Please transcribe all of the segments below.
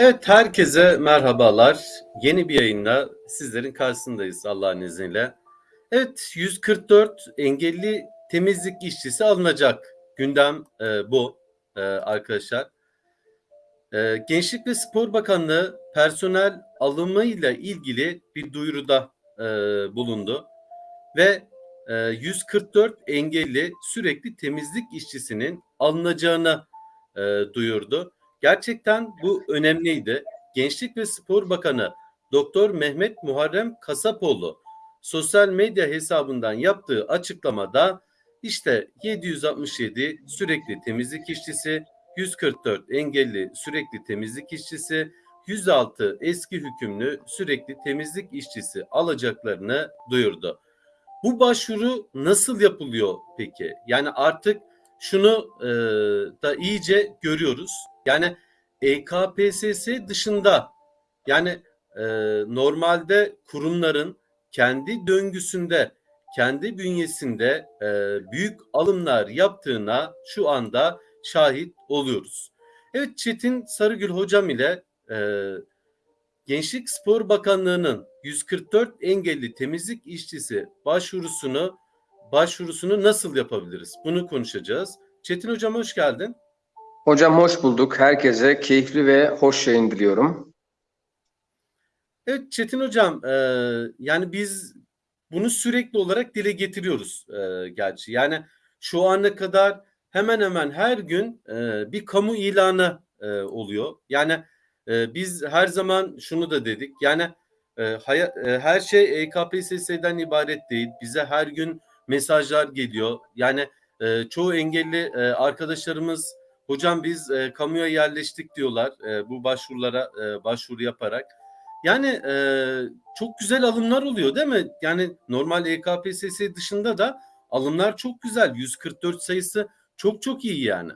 Evet, herkese merhabalar. Yeni bir yayınla sizlerin karşısındayız Allah'ın izniyle. Evet, 144 engelli temizlik işçisi alınacak. Gündem e, bu e, arkadaşlar. E, Gençlik ve Spor Bakanlığı personel alımıyla ilgili bir duyuruda e, bulundu. Ve e, 144 engelli sürekli temizlik işçisinin alınacağını e, duyurdu. Gerçekten bu önemliydi. Gençlik ve Spor Bakanı Doktor Mehmet Muharrem Kasapoğlu sosyal medya hesabından yaptığı açıklamada işte 767 sürekli temizlik işçisi, 144 engelli sürekli temizlik işçisi, 106 eski hükümlü sürekli temizlik işçisi alacaklarını duyurdu. Bu başvuru nasıl yapılıyor peki? Yani artık şunu e, da iyice görüyoruz. Yani EKPSS dışında yani e, normalde kurumların kendi döngüsünde, kendi bünyesinde e, büyük alımlar yaptığına şu anda şahit oluyoruz. Evet Çetin Sarıgül hocam ile e, Gençlik Spor Bakanlığı'nın 144 engelli temizlik işçisi başvurusunu başvurusunu nasıl yapabiliriz? Bunu konuşacağız. Çetin hocam hoş geldin. Hocam hoş bulduk. Herkese keyifli ve hoş yayın diliyorum. Evet Çetin hocam e, yani biz bunu sürekli olarak dile getiriyoruz e, gerçi. Yani şu ana kadar hemen hemen her gün e, bir kamu ilanı e, oluyor. Yani e, biz her zaman şunu da dedik. Yani e, hayat, e, her şey EKPSS'den ibaret değil. Bize her gün mesajlar geliyor. Yani e, çoğu engelli e, arkadaşlarımız hocam biz e, kamuya yerleştik diyorlar e, bu başvurulara e, başvuru yaparak. Yani e, çok güzel alımlar oluyor değil mi? Yani normal EKPSS dışında da alımlar çok güzel. 144 sayısı çok çok iyi yani.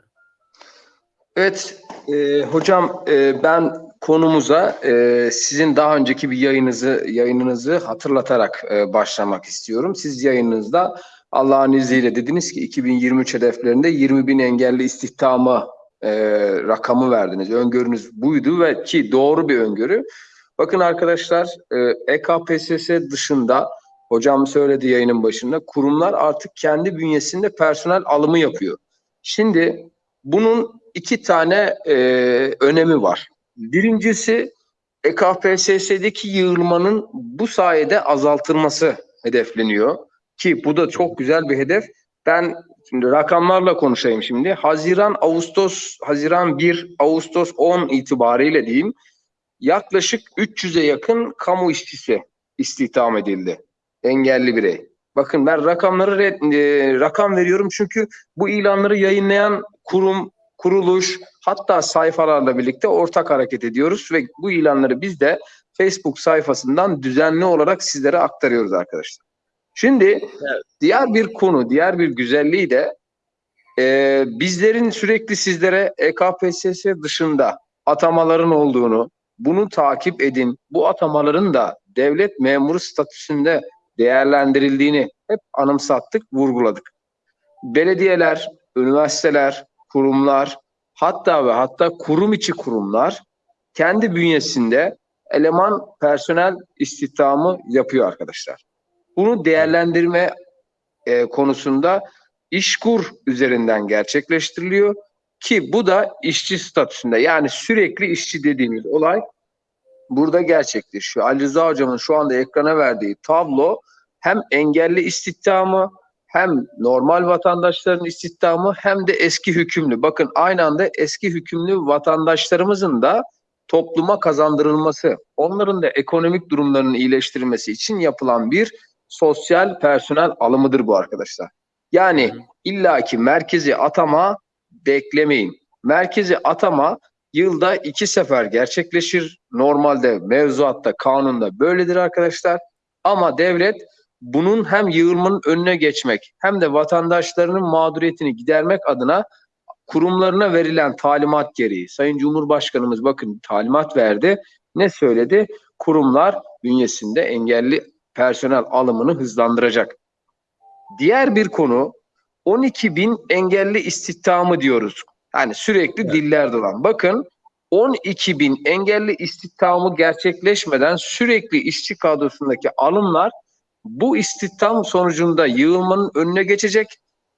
Evet e, hocam e, ben konumuza e, sizin daha önceki bir yayınınızı yayınınızı hatırlatarak e, başlamak istiyorum. Siz yayınınızda Allah'ın izniyle dediniz ki 2023 hedeflerinde 20 bin engelli istihdamı e, rakamı verdiniz. Öngörünüz buydu ve ki doğru bir öngörü. Bakın arkadaşlar e, EKPSS dışında hocam söyledi yayının başında kurumlar artık kendi bünyesinde personel alımı yapıyor. Şimdi bunun iki tane e, önemi var. Birincisi EKPSS'deki yığılmanın bu sayede azaltılması hedefleniyor. Ki bu da çok güzel bir hedef. Ben şimdi rakamlarla konuşayım şimdi. Haziran, Ağustos, Haziran 1, Ağustos 10 itibariyle diyeyim yaklaşık 300'e yakın kamu işçisi istihdam edildi. Engelli birey. Bakın ben rakamları e, rakam veriyorum çünkü bu ilanları yayınlayan kurum, kuruluş hatta sayfalarla birlikte ortak hareket ediyoruz ve bu ilanları biz de Facebook sayfasından düzenli olarak sizlere aktarıyoruz arkadaşlar. Şimdi evet. diğer bir konu, diğer bir güzelliği de e, bizlerin sürekli sizlere EKPSS dışında atamaların olduğunu, bunu takip edin. Bu atamaların da devlet memuru statüsünde değerlendirildiğini hep anımsattık, vurguladık. Belediyeler, üniversiteler, kurumlar, hatta ve hatta kurum içi kurumlar kendi bünyesinde eleman personel istihdamı yapıyor arkadaşlar. Bunu değerlendirme e, konusunda işkur üzerinden gerçekleştiriliyor ki bu da işçi statüsünde yani sürekli işçi dediğimiz olay burada gerçekleşiyor. Ali Rıza Hocam'ın şu anda ekrana verdiği tablo hem engelli istihdamı hem normal vatandaşların istihdamı hem de eski hükümlü. Bakın aynı anda eski hükümlü vatandaşlarımızın da topluma kazandırılması, onların da ekonomik durumlarının iyileştirilmesi için yapılan bir sosyal personel alımıdır bu arkadaşlar. Yani illaki merkezi atama beklemeyin. Merkezi atama yılda iki sefer gerçekleşir. Normalde mevzuatta, kanunda böyledir arkadaşlar. Ama devlet bunun hem yığılmanın önüne geçmek hem de vatandaşlarının mağduriyetini gidermek adına kurumlarına verilen talimat gereği Sayın Cumhurbaşkanımız bakın talimat verdi. Ne söyledi? Kurumlar bünyesinde engelli personel alımını hızlandıracak. Diğer bir konu 12 bin engelli istihdamı diyoruz. Yani sürekli evet. diller dolan. Bakın 12 bin engelli istihdamı gerçekleşmeden sürekli işçi kadrosundaki alımlar bu istihdam sonucunda yığılmanın önüne geçecek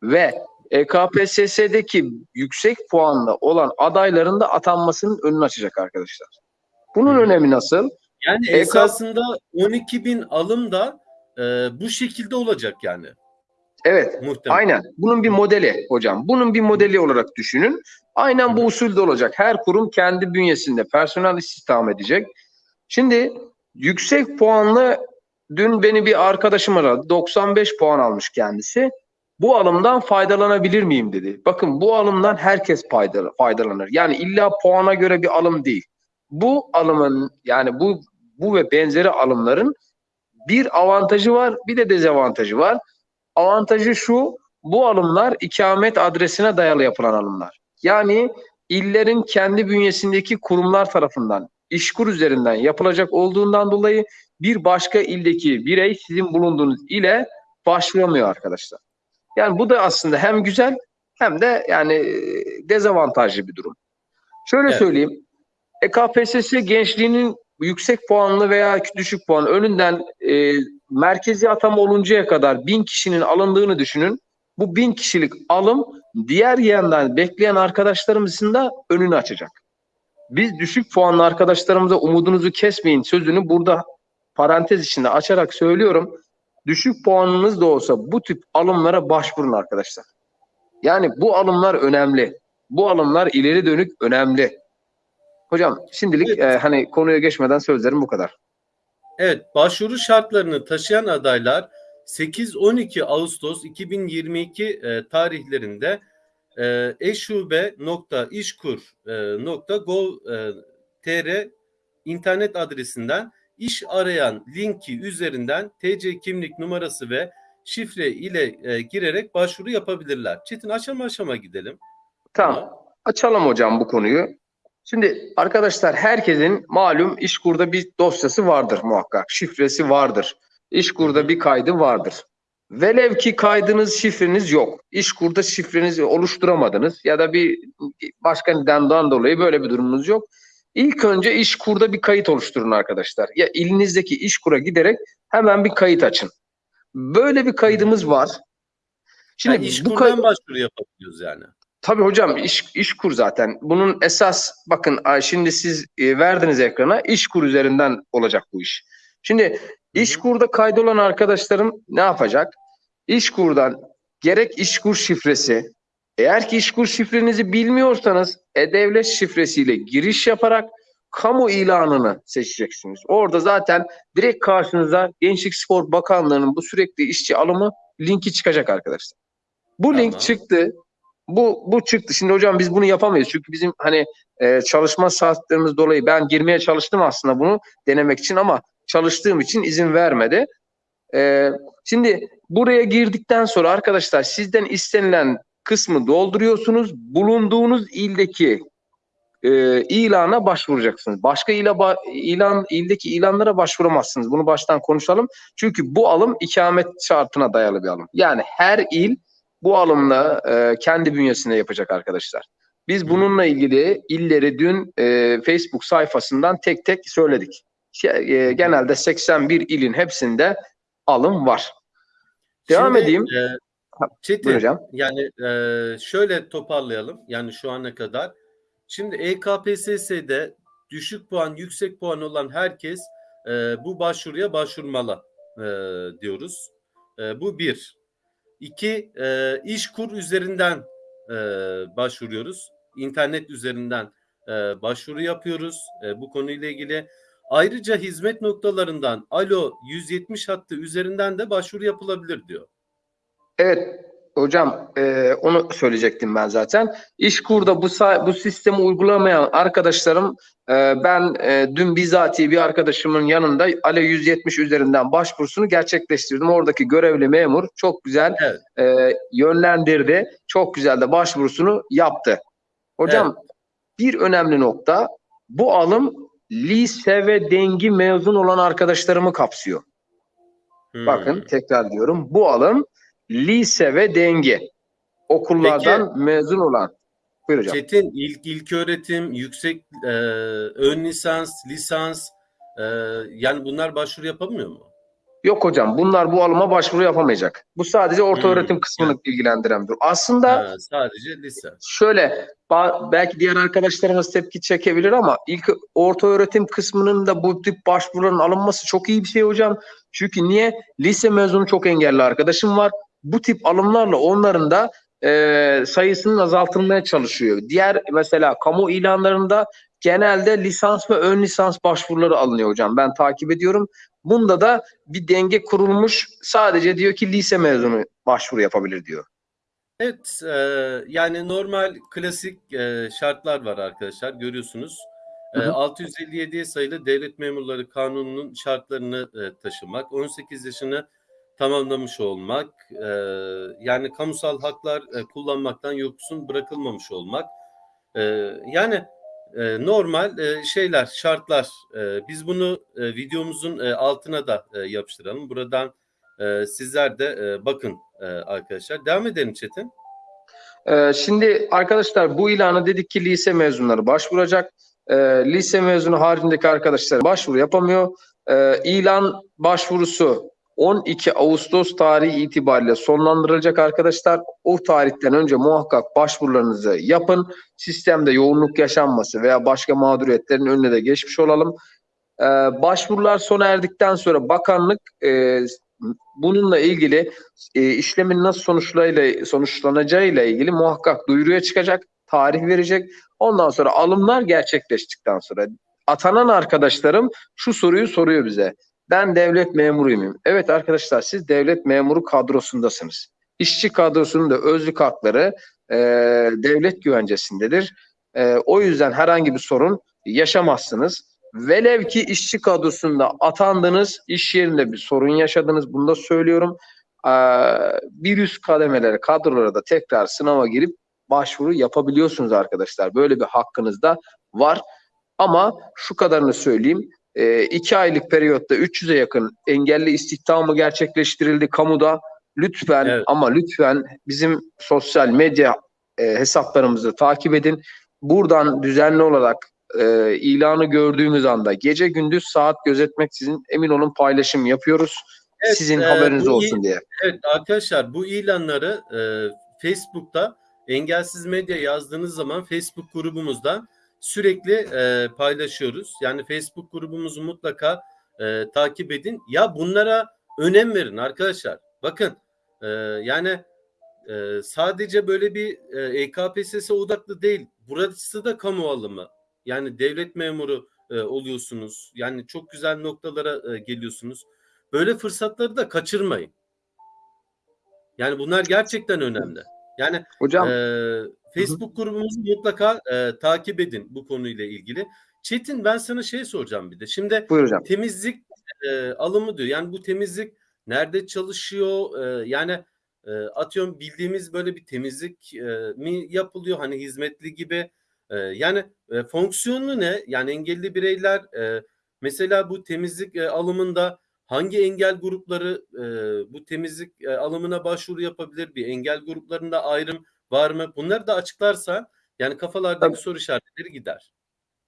ve E EKPSS'deki yüksek puanlı olan adayların da atanmasının önünü açacak arkadaşlar. Bunun önemi nasıl? Yani EK esasında 12 bin alım da e, bu şekilde olacak yani Evet, muhtemelen. aynen. Bunun bir modeli hocam. Bunun bir modeli olarak düşünün. Aynen bu usulde olacak. Her kurum kendi bünyesinde personel istihdam edecek. Şimdi yüksek puanlı dün beni bir arkadaşım aradı. 95 puan almış kendisi. Bu alımdan faydalanabilir miyim dedi. Bakın bu alımdan herkes fayda- faydalanır. Yani illa puana göre bir alım değil. Bu alımın yani bu bu ve benzeri alımların bir avantajı var, bir de dezavantajı var. Avantajı şu, bu alımlar ikamet adresine dayalı yapılan alımlar. Yani illerin kendi bünyesindeki kurumlar tarafından işkur üzerinden yapılacak olduğundan dolayı bir başka ildeki birey sizin bulunduğunuz ile başvuramıyor arkadaşlar. Yani bu da aslında hem güzel hem de yani e, dezavantajlı bir durum. Şöyle Evet. söyleyeyim. EKPSS gençliğinin yüksek puanlı veya düşük puan önünden e, merkezi atama oluncaya kadar bin kişinin alındığını düşünün. Bu bin kişilik alım diğer yandan bekleyen arkadaşlarımızın da önünü açacak. Biz düşük puanlı arkadaşlarımıza umudunuzu kesmeyin sözünü burada parantez içinde açarak söylüyorum. Düşük puanınız da olsa bu tip alımlara başvurun arkadaşlar. Yani bu alımlar önemli. Bu alımlar ileri dönük önemli. Hocam şimdilik Evet. e, hani konuya geçmeden sözlerim bu kadar. Evet, başvuru şartlarını taşıyan adaylar 8-12 Ağustos 2022 e, tarihlerinde e, eşube.işkur.gov.tr internet adresinden iş arayan linki üzerinden TC kimlik numarası ve şifre ile e, girerek başvuru yapabilirler. Çetin aşama aşama gidelim. Tamam. Açalım hocam bu konuyu. Şimdi arkadaşlar herkesin malum İşkur'da bir dosyası vardır muhakkak. Şifresi vardır. İşkur'da bir kaydı vardır. Velev ki kaydınız, şifreniz yok. İşkur'da şifrenizi oluşturamadınız ya da bir başka nedenden dolayı böyle bir durumunuz yok. İlk önce İşkur'da bir kayıt oluşturun arkadaşlar. Ya ilinizdeki İşkur'a giderek hemen bir kayıt açın. Böyle bir kaydımız var. Şimdi Yani bu kayıt başvuru yapabiliyoruz yani. Tabii hocam iş, iş kur zaten. Bunun esas bakın şimdi siz e, verdiniz ekrana iş kur üzerinden olacak bu iş. Şimdi iş kurda kaydolan arkadaşlarım ne yapacak? İş kurdan gerek iş kur şifresi eğer ki iş kur şifrenizi bilmiyorsanız e-devlet şifresiyle giriş yaparak kamu ilanını seçeceksiniz. Orada zaten direkt karşınıza Gençlik Spor Bakanlığı'nın bu sürekli işçi alımı linki çıkacak arkadaşlar. Bu Tamam. link çıktı. Bu bu çıktı. Şimdi hocam biz bunu yapamayız. Çünkü bizim hani e, çalışma saatlerimiz dolayı ben girmeye çalıştım aslında bunu denemek için ama çalıştığım için izin vermedi. E, şimdi buraya girdikten sonra arkadaşlar sizden istenilen kısmı dolduruyorsunuz. Bulunduğunuz ildeki e, ilana başvuracaksınız. Başka ile ba- ilan ildeki ilanlara başvuramazsınız. Bunu baştan konuşalım. Çünkü bu alım ikamet şartına dayalı bir alım. Yani her il bu alımla e, kendi bünyesinde yapacak arkadaşlar. Biz bununla ilgili illeri dün e, Facebook sayfasından tek tek söyledik. Şey, e, genelde 81 ilin hepsinde alım var. Devam Şimdi, edeyim. e, Çetin, yani e, şöyle toparlayalım. Yani şu ana kadar. Şimdi EKPSS'de düşük puan, yüksek puan olan herkes e, bu başvuruya başvurmalı e, diyoruz. E, bu bir. İki, e, İşkur üzerinden e, başvuruyoruz. İnternet üzerinden e, başvuru yapıyoruz e, bu konuyla ilgili. Ayrıca hizmet noktalarından Alo 170 hattı üzerinden de başvuru yapılabilir diyor. Evet hocam e, onu söyleyecektim ben zaten. İşkur'da bu bu sistemi uygulamayan arkadaşlarım e, ben e, dün bizatihi bir arkadaşımın yanında Ale 170 üzerinden başvurusunu gerçekleştirdim. Oradaki görevli memur çok güzel Evet. e, yönlendirdi. Çok güzel de başvurusunu yaptı. Hocam bir önemli nokta bu alım lise ve dengi mezun olan arkadaşlarımı kapsıyor. Hmm. Bakın tekrar diyorum. Bu alım lise ve denge. Okullardan mezun olan. Buyur hocam. Çetin ilk ilk öğretim, yüksek e, ön lisans, lisans e, yani bunlar başvuru yapamıyor mu? Yok hocam bunlar bu alıma başvuru yapamayacak. Bu sadece orta Hmm, öğretim kısmını ilgilendiren bir. Aslında Ha, sadece lise. şöyle belki diğer arkadaşlarımız tepki çekebilir ama ilk orta öğretim kısmının da bu tip başvuruların alınması çok iyi bir şey hocam. Çünkü niye? Lise mezunu çok engelli arkadaşım var. Bu tip alımlarla onların da e, sayısının azaltılmaya çalışıyor. Diğer mesela kamu ilanlarında genelde lisans ve ön lisans başvuruları alınıyor hocam. Ben takip ediyorum. Bunda da bir denge kurulmuş. Sadece diyor ki lise mezunu başvuru yapabilir diyor. Evet, e, yani normal klasik e, şartlar var arkadaşlar görüyorsunuz. E, Hı hı. 657 sayılı Devlet Memurları Kanunu'nun şartlarını e, taşımak, 18 yaşını tamamlamış olmak, e, yani kamusal haklar e, kullanmaktan yoksun bırakılmamış olmak. E, yani e, normal e, şeyler, şartlar. E, biz bunu e, videomuzun e, altına da e, yapıştıralım. Buradan e, sizler de e, bakın e, arkadaşlar. Devam edelim Çetin. Ee, şimdi arkadaşlar bu ilanı dedik ki lise mezunları başvuracak. Ee, lise mezunu haricindeki arkadaşlar başvuru yapamıyor. Ee, ilan başvurusu 12 Ağustos tarihi itibariyle sonlandırılacak arkadaşlar. O tarihten önce muhakkak başvurularınızı yapın. Sistemde yoğunluk yaşanması veya başka mağduriyetlerin önüne de geçmiş olalım. Ee, başvurular sona erdikten sonra bakanlık e, bununla ilgili e, işlemin nasıl sonuçlarıyla sonuçlanacağıyla ilgili muhakkak duyuruya çıkacak, tarih verecek. Ondan sonra alımlar gerçekleştikten sonra atanan arkadaşlarım şu soruyu soruyor bize. Ben devlet memuruyum. Evet arkadaşlar siz devlet memuru kadrosundasınız. İşçi kadrosunun da özlük hakları e, devlet güvencesindedir. E, o yüzden herhangi bir sorun yaşamazsınız. Velev ki işçi kadrosunda atandınız, iş yerinde bir sorun yaşadınız. Bunu da söylüyorum. Ee, bir üst kademelere, kadrolara da tekrar sınava girip başvuru yapabiliyorsunuz arkadaşlar. Böyle bir hakkınız da var. Ama şu kadarını söyleyeyim. E, iki aylık periyotta 300'e yakın engelli istihdamı gerçekleştirildi kamuda. Lütfen Evet. ama lütfen bizim sosyal medya e, hesaplarımızı takip edin. Buradan düzenli olarak e, ilanı gördüğümüz anda gece gündüz saat gözetmeksizin emin olun paylaşım yapıyoruz. Evet, Sizin e, haberiniz olsun diye. Evet arkadaşlar bu ilanları e, Facebook'ta engelsiz medya yazdığınız zaman Facebook grubumuzdan sürekli e, paylaşıyoruz. Yani Facebook grubumuzu mutlaka e, takip edin. Ya bunlara önem verin arkadaşlar. Bakın e, yani e, sadece böyle bir e, EKPSS odaklı değil. Burası da kamu alımı. Yani devlet memuru e, oluyorsunuz. Yani çok güzel noktalara e, geliyorsunuz. Böyle fırsatları da kaçırmayın. Yani bunlar gerçekten önemli. Yani Hocam ee, Facebook grubumuzu mutlaka e, takip edin bu konuyla ilgili. Çetin ben sana şey soracağım bir de. Şimdi buyur hocam. temizlik e, alımı diyor. Yani bu temizlik nerede çalışıyor? E, yani e, atıyorum bildiğimiz böyle bir temizlik e, mi yapılıyor? Hani hizmetli gibi. E, yani e, fonksiyonu ne? Yani engelli bireyler e, mesela bu temizlik e, alımında hangi engel grupları e, bu temizlik e, alımına başvuru yapabilir? Bir engel gruplarında ayrım var mı? Bunları da açıklarsa yani kafalardaki Tabii. soru işaretleri gider.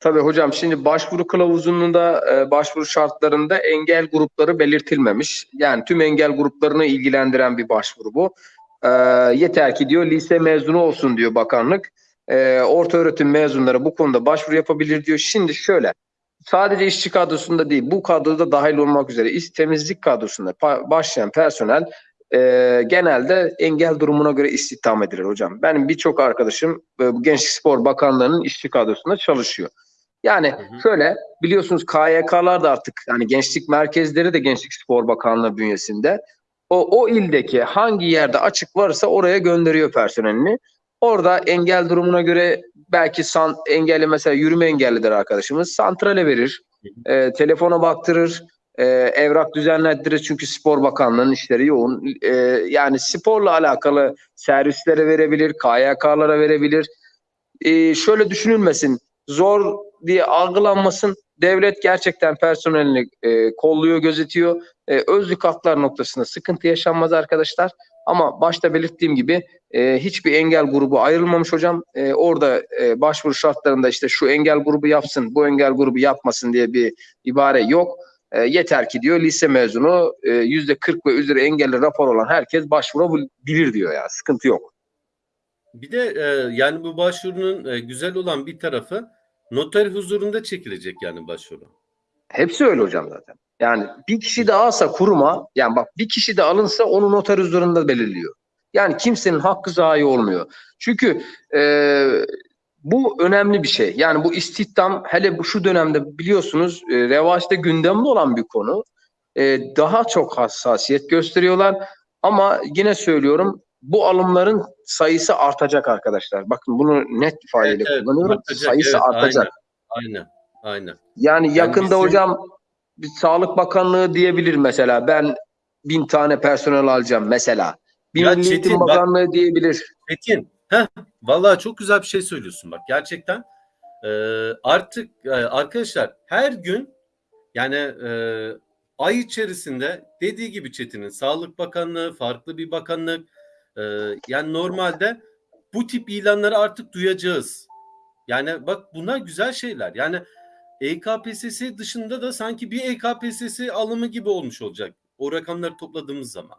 Tabii hocam şimdi başvuru kılavuzunda e, başvuru şartlarında engel grupları belirtilmemiş. Yani tüm engel gruplarını ilgilendiren bir başvuru bu. E, yeter ki diyor lise mezunu olsun diyor bakanlık. E, orta öğretim mezunları bu konuda başvuru yapabilir diyor. Şimdi şöyle sadece işçi kadrosunda değil bu kadroda dahil olmak üzere iş temizlik kadrosunda başlayan personel e, genelde engel durumuna göre istihdam edilir hocam. Benim birçok arkadaşım e, bu Gençlik Spor Bakanlığı'nın işçi kadrosunda çalışıyor. Yani Hı hı. şöyle biliyorsunuz KYK'lar da artık hani gençlik merkezleri de Gençlik Spor Bakanlığı bünyesinde. O, o ildeki hangi yerde açık varsa oraya gönderiyor personelini. Orada engel durumuna göre belki san, engelli mesela yürüme engellidir arkadaşımız. Santrale verir, e, telefona baktırır, e, evrak düzenlettirir çünkü Spor Bakanlığı'nın işleri yoğun. E, yani sporla alakalı servislere verebilir, KYK'lara verebilir. E, şöyle düşünülmesin, zor diye algılanmasın. Devlet gerçekten personelini e, kolluyor, gözetiyor. E, özlük haklar noktasında sıkıntı yaşanmaz arkadaşlar. Ama başta belirttiğim gibi e, hiçbir engel grubu ayrılmamış hocam. E, orada e, başvuru şartlarında işte şu engel grubu yapsın, bu engel grubu yapmasın diye bir ibare yok. E, yeter ki diyor lise mezunu e, yüzde 40 ve üzeri engelli rapor olan herkes başvurabilir diyor ya. Sıkıntı yok. Bir de e, yani bu başvurunun e, güzel olan bir tarafı noter huzurunda çekilecek yani başvuru. Hepsi öyle hocam zaten. Yani bir kişi de alsa kuruma, yani bak bir kişi de alınsa onu noter huzurunda belirliyor. Yani kimsenin hakkı zayi olmuyor. Çünkü e, bu önemli bir şey. Yani bu istihdam hele bu şu dönemde biliyorsunuz e, revaçta gündemde olan bir konu. E, daha çok hassasiyet gösteriyorlar. Ama yine söylüyorum bu alımların sayısı artacak arkadaşlar. Bakın bunu net ifadeyle Evet, evet, kullanıyorum. artacak, sayısı evet, artacak. Aynen. Aynen. Yani yakında bizim- hocam bir Sağlık Bakanlığı diyebilir mesela ben bin tane personel alacağım mesela. Bir Milli Çetin, Eğitim bak- Bakanlığı diyebilir. Metin, heh, vallahi çok güzel bir şey söylüyorsun bak gerçekten. e, artık e, arkadaşlar her gün yani e, ay içerisinde dediği gibi Çetin'in Sağlık Bakanlığı, farklı bir bakanlık e, yani normalde bu tip ilanları artık duyacağız. Yani bak bunlar güzel şeyler. Yani EKPSS dışında da sanki bir EKPSS alımı gibi olmuş olacak. O rakamları topladığımız zaman.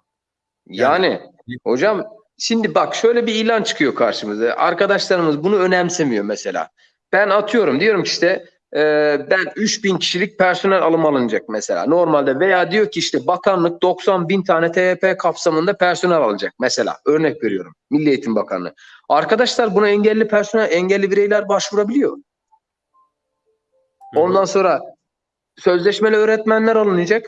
Yani, hocam şimdi bak şöyle bir ilan çıkıyor karşımıza. Arkadaşlarımız bunu önemsemiyor mesela. Ben atıyorum diyorum ki işte e, ben 3000 kişilik personel alım alınacak mesela normalde veya diyor ki işte bakanlık 90 bin tane TYP kapsamında personel alacak mesela örnek veriyorum Milli Eğitim Bakanlığı. Arkadaşlar buna engelli personel engelli bireyler başvurabiliyor. Ondan sonra sözleşmeli öğretmenler alınacak.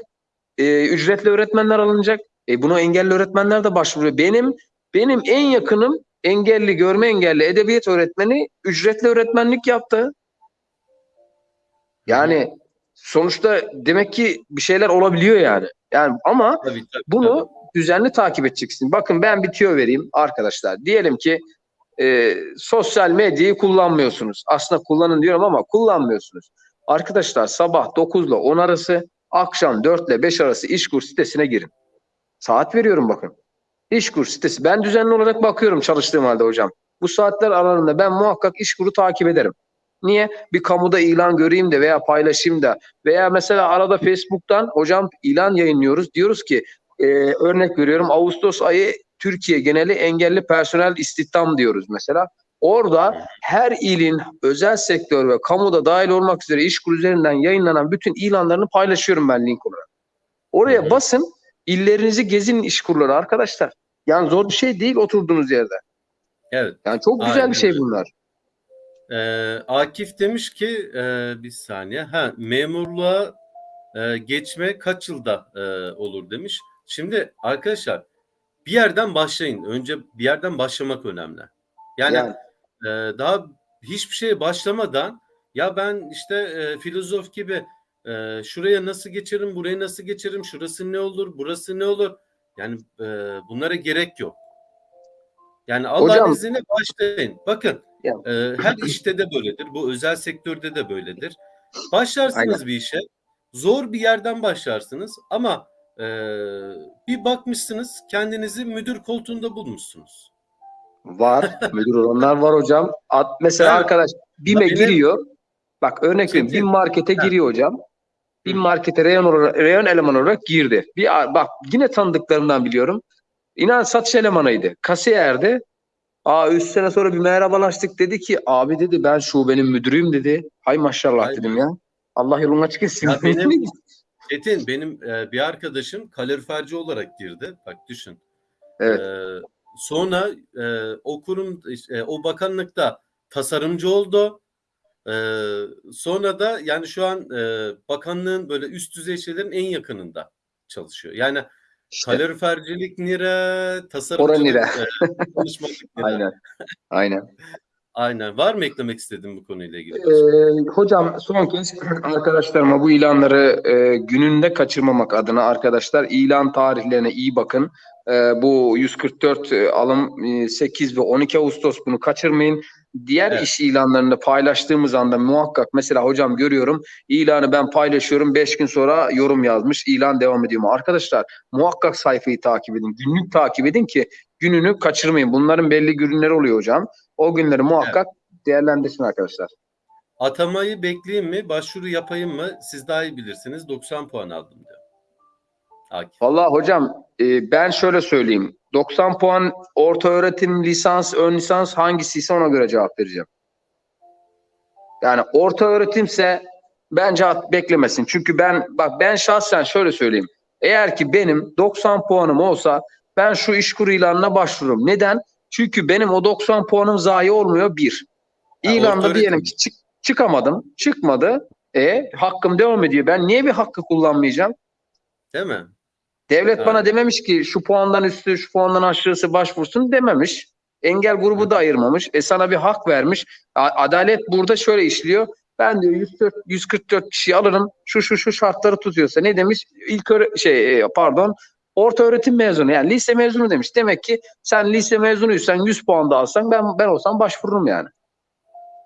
E, ücretli öğretmenler alınacak. E, buna engelli öğretmenler de başvuruyor. Benim benim en yakınım engelli, görme engelli edebiyat öğretmeni ücretli öğretmenlik yaptı. Yani sonuçta demek ki bir şeyler olabiliyor yani. Yani ama Tabii, tabii, bunu tabii. düzenli takip edeceksin. Bakın ben bir tüyo vereyim arkadaşlar. Diyelim ki e, sosyal medyayı kullanmıyorsunuz. Aslında kullanın diyorum ama kullanmıyorsunuz. Arkadaşlar sabah 9 ile 10 arası, akşam 4 ile 5 arası İşkur sitesine girin. Saat veriyorum bakın. İşkur sitesi. Ben düzenli olarak bakıyorum çalıştığım halde hocam. Bu saatler aralığında ben muhakkak İşkur'u takip ederim. Niye? Bir kamuda ilan göreyim de veya paylaşayım da veya mesela arada Facebook'tan hocam ilan yayınlıyoruz. Diyoruz ki e, örnek veriyorum Ağustos ayı Türkiye geneli engelli personel istihdam diyoruz mesela. Orada her ilin özel sektör ve kamuda dahil olmak üzere İşkur üzerinden yayınlanan bütün ilanlarını paylaşıyorum ben link olarak. Oraya basın, illerinizi gezin İşkurları arkadaşlar. Yani zor bir şey değil oturduğunuz yerde. Evet. Yani çok güzel Aynen bir şey bunlar. Ee, Akif demiş ki e, bir saniye ha memurluğa e, geçme kaç yılda e, olur demiş. Şimdi arkadaşlar bir yerden başlayın. Önce bir yerden başlamak önemli. Yani, Yani. e, daha hiçbir şeye başlamadan ya ben işte e, filozof gibi e, şuraya nasıl geçerim, buraya nasıl geçerim, şurası ne olur, burası ne olur. Yani e, bunlara gerek yok. Yani Allah'ın izniyle başlayın. Bakın Ya. e, her işte de böyledir. Bu özel sektörde de böyledir. Başlarsınız Aynen. bir işe. Zor bir yerden başlarsınız ama e, bir bakmışsınız kendinizi müdür koltuğunda bulmuşsunuz. Var. Müdür olanlar var hocam. At, mesela Evet. arkadaş BİM'e giriyor. Bak örnek. Çetin. BİM markete giriyor hocam. Hı. markete reyon, olarak, reyon eleman olarak girdi. Bir bak yine tanıdıklarımdan biliyorum. İnan satış elemanıydı. Kasiyerdi. Aa 3 sene sonra bir merhabalaştık dedi ki abi dedi ben şubenin müdürüyüm dedi. Hay maşallah be. dedim ya. Allah yolunu açık etsin. Benim- Çetin benim e, bir arkadaşım kaloriferci olarak girdi. Bak düşün. evet. E, sonra e, o kurum e, o bakanlıkta tasarımcı oldu. E, sonra da yani şu an e, bakanlığın böyle üst düzey şeylerin en yakınında çalışıyor. Yani İşte, kalorifercilik nire, tasarımcılık nire. nire. aynen. Aynen. Aynen. Var mı eklemek istediğin bu konuyla ilgili? Ee, hocam son kez arkadaşlarıma bu ilanları e, gününde kaçırmamak adına arkadaşlar ilan tarihlerine iyi bakın. Ee, bu 144 e, alım e, 8 ve 12 Ağustos bunu kaçırmayın. Diğer Evet. iş ilanlarını paylaştığımız anda muhakkak mesela hocam görüyorum ilanı ben paylaşıyorum 5 gün sonra yorum yazmış ilan devam ediyor mu? Arkadaşlar muhakkak sayfayı takip edin. Günlük takip edin ki gününü kaçırmayın. Bunların belli günleri oluyor hocam. O günleri muhakkak değerlendirsin arkadaşlar. Atamayı bekleyeyim mi? Başvuru yapayım mı? Siz daha iyi bilirsiniz. 90 puan aldım diyor. Akif. Vallahi hocam e, ben şöyle söyleyeyim. 90 puan orta öğretim, lisans, ön lisans hangisiyse ona göre cevap vereceğim. Yani orta öğretimse bence at, beklemesin. Çünkü ben bak ben şahsen şöyle söyleyeyim. Eğer ki benim 90 puanım olsa ben şu işkur ilanına başvururum. Neden? Çünkü benim o 90 puanım zayi olmuyor bir. İlanda orta diyelim ki çık, çıkamadım, çıkmadı. E hakkım devam ediyor. Ben niye bir hakkı kullanmayacağım? Değil mi? Devlet bana dememiş ki şu puandan üstü, şu puandan aşağısı başvursun dememiş. Engel grubu da ayırmamış. E sana bir hak vermiş. Adalet burada şöyle işliyor. Ben diyor 104, 144 kişiyi alırım. Şu şu şu şartları tutuyorsa ne demiş? İlk öğre- şey e, pardon orta öğretim mezunu yani lise mezunu demiş. Demek ki sen lise mezunuysan 100 puan da alsan ben ben olsam başvururum yani.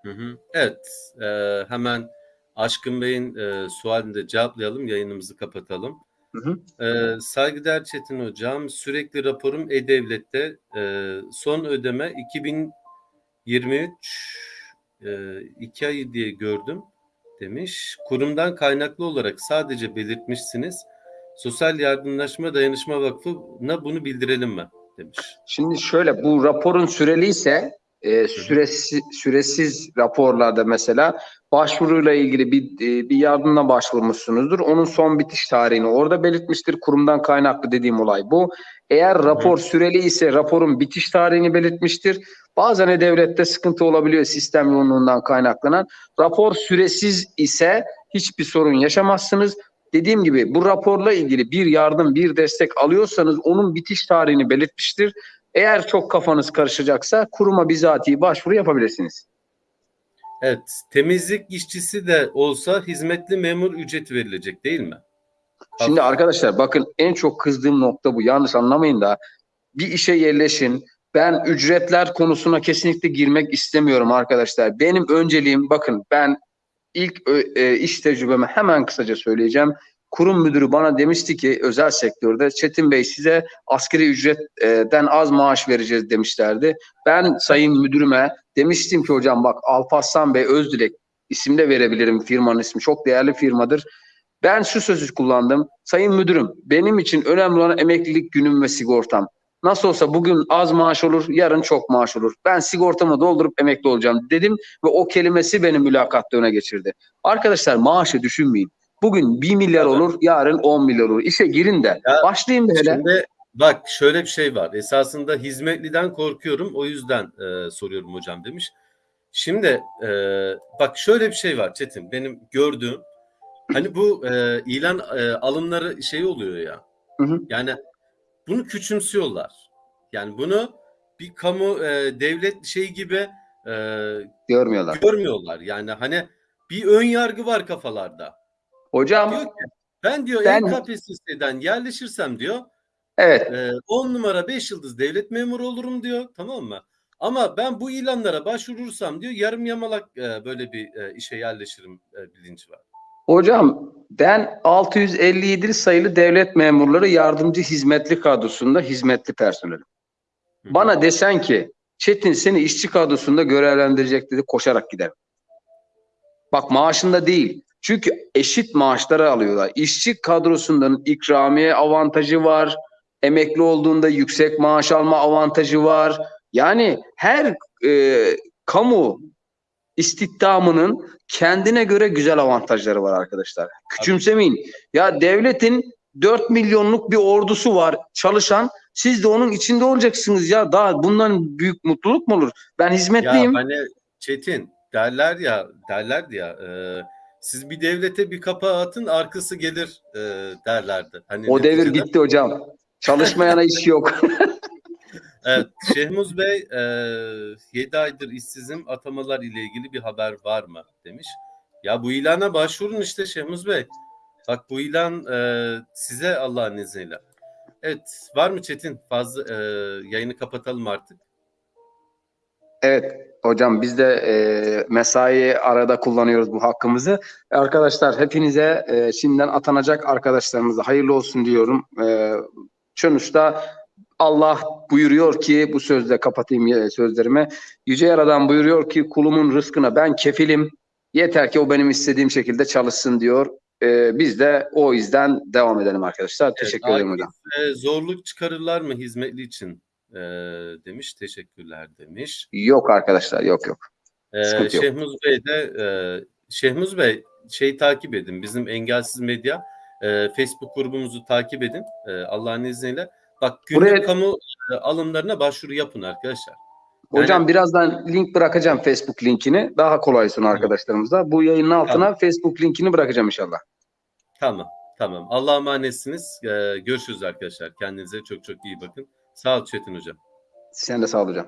Hı hı. Evet. e, hemen Aşkın Bey'in e, sualini de cevaplayalım. Yayınımızı kapatalım. Hı hı. E, saygıdeğer Çetin Hocam, sürekli raporum E-Devlet'te e, son ödeme 2023 e, 2 ayı diye gördüm demiş. Kurumdan kaynaklı olarak sadece belirtmişsiniz. Sosyal Yardımlaşma Dayanışma Vakfı'na bunu bildirelim mi? demiş. Şimdi şöyle bu raporun süreli ise e, süresiz, süresiz raporlarda mesela başvuruyla ilgili bir e, bir yardımla başvurmuşsunuzdur. Onun son bitiş tarihini orada belirtmiştir. Kurumdan kaynaklı dediğim olay bu. Eğer rapor süreli ise raporun bitiş tarihini belirtmiştir. Bazen de devlette sıkıntı olabiliyor sistem yoğunluğundan kaynaklanan. Rapor süresiz ise hiçbir sorun yaşamazsınız. Dediğim gibi bu raporla ilgili bir yardım, bir destek alıyorsanız onun bitiş tarihini belirtmiştir. Eğer çok kafanız karışacaksa kuruma bizatihi başvuru yapabilirsiniz. Evet, temizlik işçisi de olsa hizmetli memur ücreti verilecek değil mi? Şimdi arkadaşlar bakın en çok kızdığım nokta bu. Yanlış anlamayın da bir işe yerleşin. Ben ücretler konusuna kesinlikle girmek istemiyorum arkadaşlar. Benim önceliğim bakın ben ilk e, iş tecrübemi hemen kısaca söyleyeceğim. Kurum müdürü bana demişti ki özel sektörde Çetin Bey size askeri ücretten az maaş vereceğiz demişlerdi. Ben sayın müdürüme demiştim ki hocam bak Alparslan Bey Özdilek isim de verebilirim firmanın ismi çok değerli firmadır. Ben şu sözü kullandım. Sayın müdürüm benim için önemli olan emeklilik günüm ve sigortam. Nasıl olsa bugün az maaş olur, yarın çok maaş olur. Ben sigortamı doldurup emekli olacağım dedim ve o kelimesi beni mülakatta öne geçirdi. Arkadaşlar maaşı düşünmeyin. Bugün 1 milyar Evet. olur, yarın 10 milyar olur. İşe girin de. Ya, Başlayayım da hele. Şimdi bak şöyle bir şey var. Esasında hizmetliden korkuyorum. O yüzden e, soruyorum hocam demiş. Şimdi e, bak şöyle bir şey var Çetin. Benim gördüğüm hani bu e, ilan e, alımları şey oluyor ya. Hı hı. Yani bunu küçümsüyorlar. Yani bunu bir kamu e, devlet şeyi gibi e, Görmüyorlar. görmüyorlar. Yani hani bir ön yargı var kafalarda. Diyor Hocam ki ben diyor Ben- EKPSS'den yerleşirsem diyor evet e, 10 numara 5 yıldız devlet memuru olurum diyor tamam mı? Ama ben bu ilanlara başvurursam diyor yarım yamalak e, böyle bir e, işe yerleşirim e, bilinci var. Hocam ben 657 sayılı devlet memurları yardımcı hizmetli kadrosunda hizmetli personelim. Hı. Bana desen ki Çetin seni işçi kadrosunda görevlendirecek dedi koşarak giderim. Bak maaşında değil. Çünkü eşit maaşları alıyorlar. İşçi kadrosundan ikramiye avantajı var. Emekli olduğunda yüksek maaş alma avantajı var. Yani her e, kamu istihdamının kendine göre güzel avantajları var arkadaşlar. Küçümsemeyin. Ya devletin 4 milyonluk bir ordusu var çalışan. Siz de onun içinde olacaksınız ya. Daha bundan büyük mutluluk mu olur? Ben Ya hizmetliyim. hani Çetin derler ya derlerdi ya e, siz bir devlete bir kapağı atın arkası gelir e, derlerdi. Hani o devir gitti hocam. Çalışmayana iş yok. Evet, Şehmuz Bey, e, 7 aydır işsizim, atamalar ile ilgili bir haber var mı demiş. Ya bu ilana başvurun işte Şehmuz Bey. Bak bu ilan e, size Allah'ın izniyle. Evet, var mı Çetin? Fazla e, yayını kapatalım artık. Evet hocam biz de e, mesai arada kullanıyoruz bu hakkımızı. Arkadaşlar hepinize e, şimdiden atanacak arkadaşlarımıza hayırlı olsun diyorum. E, sonuçta Allah buyuruyor ki bu sözle kapatayım e, sözlerimi. Yüce Yaradan buyuruyor ki kulumun rızkına ben kefilim. Yeter ki o benim istediğim şekilde çalışsın diyor. E, biz de o yüzden devam edelim arkadaşlar. Teşekkür ederim hocam. e, zorluk çıkarırlar mı hizmetli için e, demiş. Teşekkürler demiş. Yok arkadaşlar yok yok. Ee, Sıkıntı yok. Şehmuz Bey de e, Şehmuz Bey şey takip edin. Bizim Engelsiz Medya e, Facebook grubumuzu takip edin. E, Allah'ın izniyle. Bak günlük Buraya- kamu e, alımlarına başvuru yapın arkadaşlar. Hocam Yani- birazdan link bırakacağım Facebook linkini. Daha kolay olsun arkadaşlarımıza. Bu yayının altına Tamam. Facebook linkini bırakacağım inşallah. Tamam. Tamam. Allah'a emanetsiniz. E, görüşürüz arkadaşlar. Kendinize çok çok iyi bakın. Sağ ol Çetin Hocam. Sen de sağ ol hocam.